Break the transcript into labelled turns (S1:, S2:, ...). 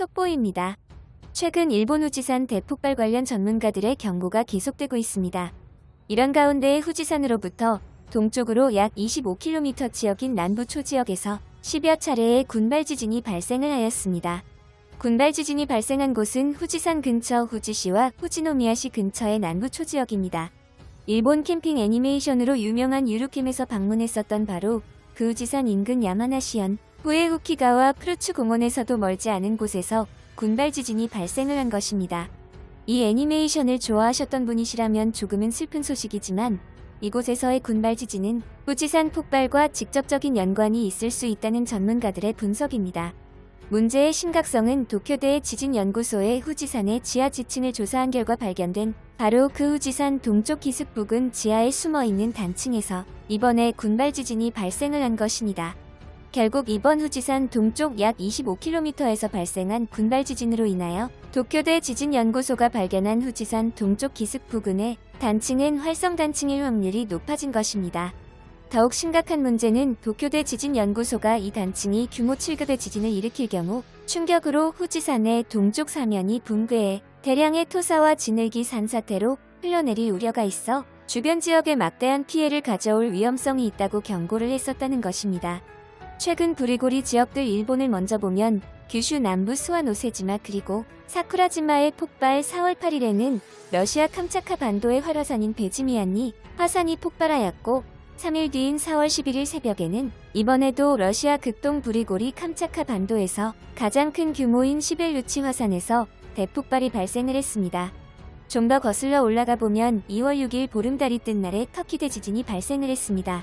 S1: 속보입니다. 최근 일본 후지산 대폭발 관련 전문가들의 경고가 계속되고 있습니다. 이런 가운데 후지산으로부터 동쪽으로 약 25km 지역인 남부 초지역에서 10여 차례의 군발 지진이 발생을 하였습니다. 군발 지진이 발생한 곳은 후지산 근처 후지시와 후지노미야시 근처의 남부 초지역입니다. 일본 캠핑 애니메이션으로 유명한 유루캠에서 방문했었던 바로 그 후지산 인근 야마나시현 후에후키가와 프루츠 공원에서도 멀지 않은 곳에서 군발 지진이 발생을 한 것입니다. 이 애니메이션을 좋아하셨던 분이시라면 조금은 슬픈 소식이지만 이곳에서의 군발 지진은 후지산 폭발과 직접적인 연관이 있을 수 있다는 전문가들의 분석입니다. 문제의 심각성은 도쿄대 지진연구소의 후지산의 지하 지층을 조사한 결과 발견된 바로 그 후지산 동쪽 기슭 부근 지하에 숨어있는 단층에서 이번에 군발 지진이 발생을 한 것입니다. 결국 이번 후지산 동쪽 약 25km에서 발생한 군발 지진으로 인하여 도쿄대 지진연구소가 발견한 후지산 동쪽 기슭 부근의 단층은 활성 단층일 확률이 높아진 것입니다. 더욱 심각한 문제는 도쿄대 지진연구소가 이 단층이 규모 7급의 지진을 일으킬 경우 충격으로 후지산의 동쪽 사면이 붕괴해 대량의 토사와 진흙이 산사태로 흘러내릴 우려가 있어 주변 지역에 막대한 피해를 가져올 위험성이 있다고 경고를 했었다는 것입니다. 최근 부리고리 지역들 일본을 먼저 보면 규슈 남부 스와노세지마 그리고 사쿠라지마의 폭발 4월 8일에는 러시아 캄차카 반도의 활화산인 베지미안이 화산이 폭발하였고 3일 뒤인 4월 11일 새벽에는 이번에도 러시아 극동 부리고리 캄차카 반도에서 가장 큰 규모인 시벨루치 화산에서 대폭발이 발생을 했습니다. 좀 더 거슬러 올라가 보면 2월 6일 보름달이 뜬 날에 터키 대 지진이 발생을 했습니다.